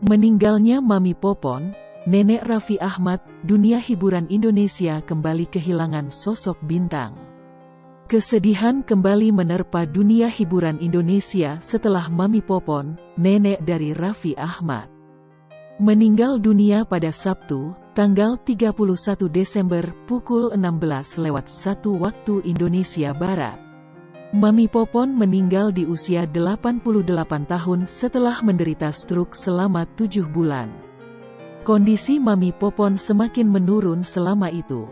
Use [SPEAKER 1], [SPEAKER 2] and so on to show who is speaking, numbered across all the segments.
[SPEAKER 1] Meninggalnya Mami Popon, Nenek Raffi Ahmad, dunia hiburan Indonesia kembali kehilangan sosok bintang. Kesedihan kembali menerpa dunia hiburan Indonesia setelah Mami Popon, nenek dari Raffi Ahmad. Meninggal dunia pada Sabtu, tanggal 31 Desember pukul 16 lewat 1 waktu Indonesia Barat. Mami Popon meninggal di usia 88 tahun setelah menderita stroke selama 7 bulan. Kondisi Mami Popon semakin menurun selama itu.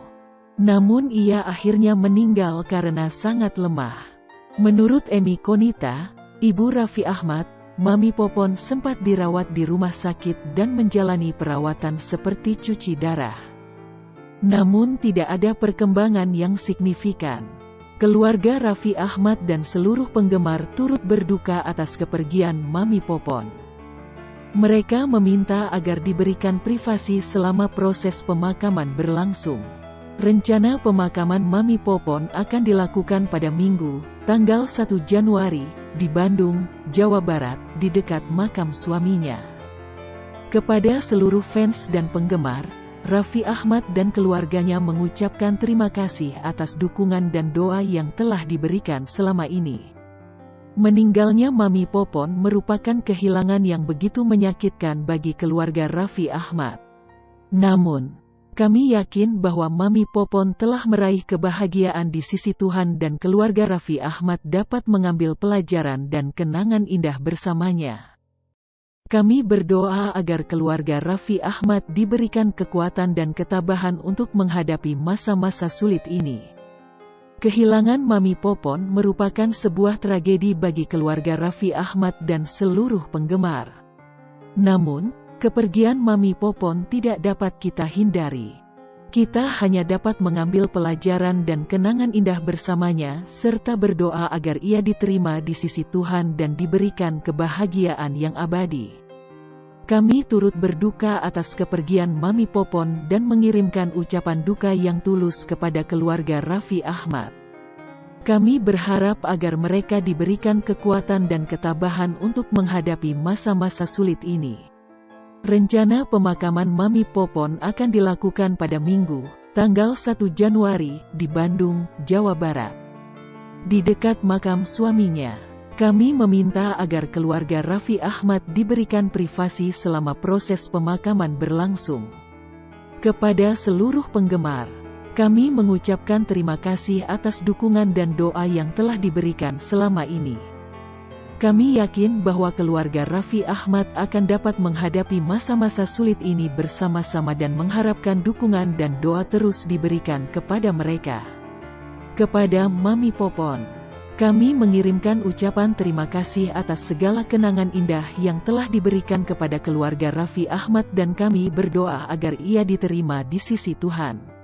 [SPEAKER 1] Namun ia akhirnya meninggal karena sangat lemah. Menurut Emi Konita, Ibu Raffi Ahmad, Mami Popon sempat dirawat di rumah sakit dan menjalani perawatan seperti cuci darah. Namun tidak ada perkembangan yang signifikan. Keluarga Raffi Ahmad dan seluruh penggemar turut berduka atas kepergian Mami Popon. Mereka meminta agar diberikan privasi selama proses pemakaman berlangsung. Rencana pemakaman Mami Popon akan dilakukan pada Minggu, tanggal 1 Januari, di Bandung, Jawa Barat, di dekat makam suaminya. Kepada seluruh fans dan penggemar, Raffi Ahmad dan keluarganya mengucapkan terima kasih atas dukungan dan doa yang telah diberikan selama ini. Meninggalnya Mami Popon merupakan kehilangan yang begitu menyakitkan bagi keluarga Raffi Ahmad. Namun, kami yakin bahwa Mami Popon telah meraih kebahagiaan di sisi Tuhan dan keluarga Raffi Ahmad dapat mengambil pelajaran dan kenangan indah bersamanya. Kami berdoa agar keluarga Raffi Ahmad diberikan kekuatan dan ketabahan untuk menghadapi masa-masa sulit ini. Kehilangan Mami Popon merupakan sebuah tragedi bagi keluarga Raffi Ahmad dan seluruh penggemar. Namun, kepergian Mami Popon tidak dapat kita hindari. Kita hanya dapat mengambil pelajaran dan kenangan indah bersamanya, serta berdoa agar ia diterima di sisi Tuhan dan diberikan kebahagiaan yang abadi. Kami turut berduka atas kepergian Mami Popon dan mengirimkan ucapan duka yang tulus kepada keluarga Raffi Ahmad. Kami berharap agar mereka diberikan kekuatan dan ketabahan untuk menghadapi masa-masa sulit ini. Rencana pemakaman Mami Popon akan dilakukan pada Minggu, tanggal 1 Januari, di Bandung, Jawa Barat. Di dekat makam suaminya, kami meminta agar keluarga Raffi Ahmad diberikan privasi selama proses pemakaman berlangsung. Kepada seluruh penggemar, kami mengucapkan terima kasih atas dukungan dan doa yang telah diberikan selama ini. Kami yakin bahwa keluarga Raffi Ahmad akan dapat menghadapi masa-masa sulit ini bersama-sama dan mengharapkan dukungan dan doa terus diberikan kepada mereka. Kepada Mami Popon, kami mengirimkan ucapan terima kasih atas segala kenangan indah yang telah diberikan kepada keluarga Raffi Ahmad dan kami berdoa agar ia diterima di sisi Tuhan.